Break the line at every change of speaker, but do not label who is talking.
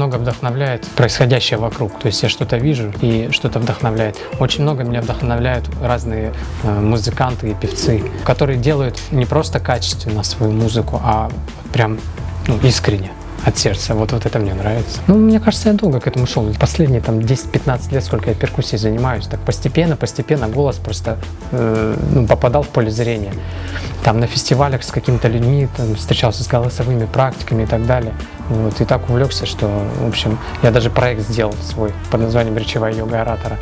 Много вдохновляет происходящее вокруг. То есть я что-то вижу и что-то вдохновляет. Очень много меня вдохновляют разные э, музыканты и певцы, которые делают не просто качественно свою музыку, а прям ну, искренне от сердца. Вот, вот это мне нравится. Ну, мне кажется, я долго к этому шел. Последние там 10-15 лет, сколько я перкуссией занимаюсь, так постепенно, постепенно голос просто э, ну, попадал в поле зрения. Там на фестивалях с какими-то людьми там, встречался с голосовыми практиками и так далее. Вот, и так увлекся, что, в общем, я даже проект сделал свой под названием «Речевая йога оратора».